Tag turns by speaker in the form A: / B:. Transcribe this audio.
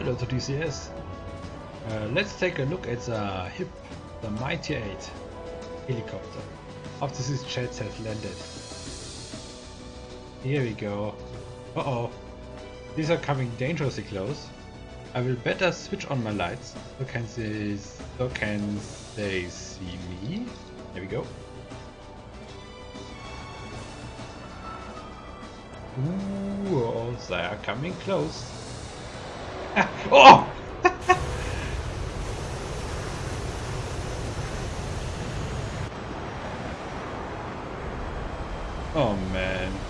A: Hello to DCS. Uh, let's take a look at the HIP, the Mi-8 helicopter, after these jets have landed. Here we go. Uh oh. These are coming dangerously close. I will better switch on my lights so can they, so can they see me. There we go. Ooh, oh, they are coming close. Oh! oh, man.